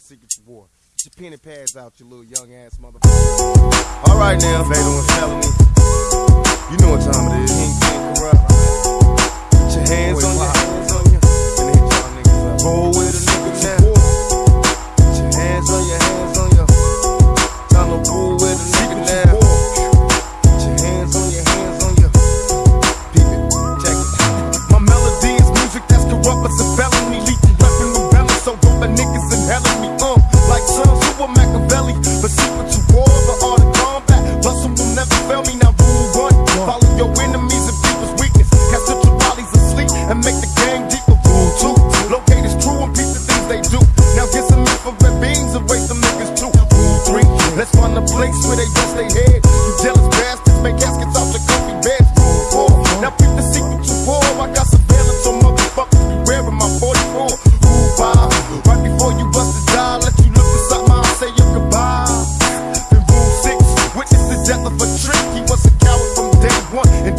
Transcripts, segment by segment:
motherfucking secret to war. Get your penny pads out, you little young ass motherfucker. All right now, fatal and felony. You know what time it is.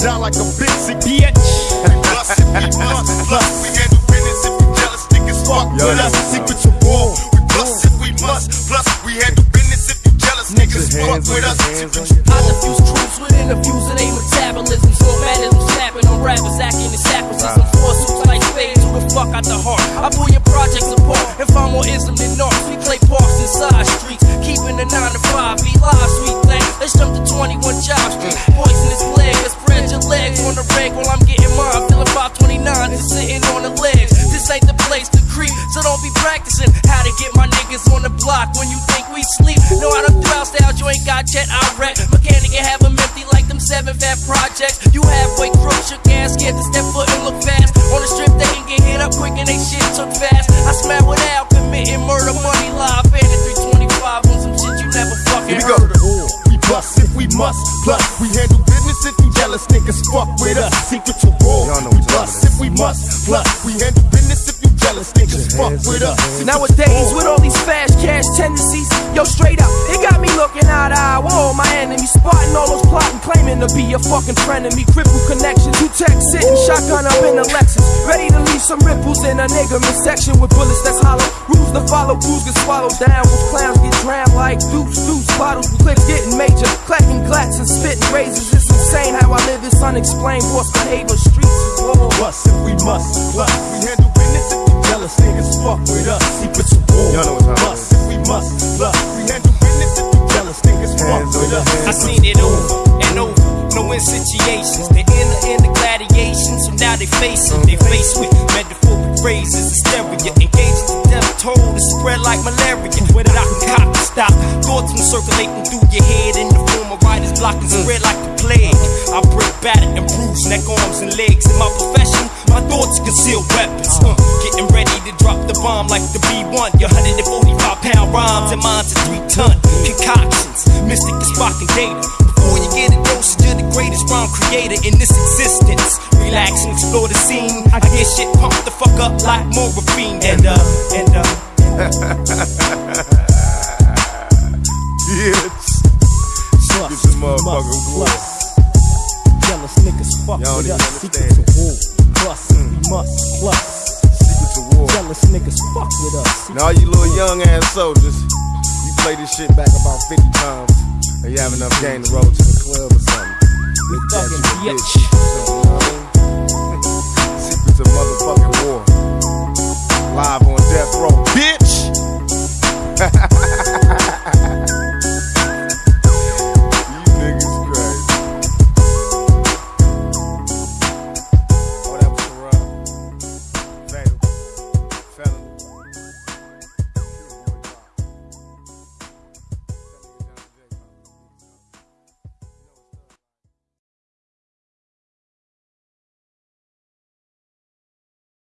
One and like a bitch. Bitch. Plus, if we must, plus, we handle business if you jealous niggas fuck Yo, with us. that's Secret to war. We plus if we must, plus we handle business if you jealous niggas your fuck with us. hands on Secret to your- I diffuse truths with interviews and aim metabolism. So madness snapping on rappers acting in sacrifices. Four suits like spades, who the fuck out the heart? I pull your projects apart and find more ism than arts. We play parks and side streets, keeping the 9 to ain't got jet, I wreck. Mechanic and have them empty like them seven fat projects. You halfway crook, shook ass, scared to step foot and look fast. On the strip, they can get hit up quick and they shit took fast. I smack without committing murder, money live, and 325 on some shit you never fucking Here we go. heard of. We bust if we must, plus we handle business if you jealous niggas fuck with us. Secret to war. Y'all We bust if we must, plus we handle business if you jealous niggas fuck with us. Nowadays, with all these fast cash tendencies, yo, straight up, it got me looking eye to eye. Whoa, my enemy spotting all those plotting, claiming to be a fucking friend of me. Crippled connections, two texts sitting, shotgun up in the Lexus. Ready to leave some ripples in a nigga midsection with bullets that's hollow. Rules to follow, rules get swallowed down. With clowns get drowned like deuce, deuce, bottles, with clips getting major. Clacking glats and spitting razors. It's insane how I live this unexplained. Forced behavior, streets is war. Bust if we must, we handle business jealous niggas fuck with us. Secret to war. Y'all know what time if we must, plus we handle business if you jealous niggas fuck Hands on with your us. I seen it over and over, knowing situations. They enter in the gladiation, so now they face it. They face with metaphoric phrases, hysteria, engaged to death toll to spread like malaria. Whether I can cop to stop, thoughts from circulating through your head in the form of writers blocking spread like the plague. I break battered and bruise neck, arms, and legs. In my profession, my thoughts conceal weapons. Getting ready to drop the bomb like the B1. Your 145 pound rhymes and mine's a three ton. Concoctions, mystic is sparking data. Before you get a dosage, you're the greatest rhyme creator in this existence. Relax and explore the scene. I get shit pumped the fuck up like morphine. And uh, and uh. Get this motherfucker war. Now all you little young ass soldiers, you play this shit back about 50 times, and you have enough game to roll to the club or something. We Bitch, fucking that's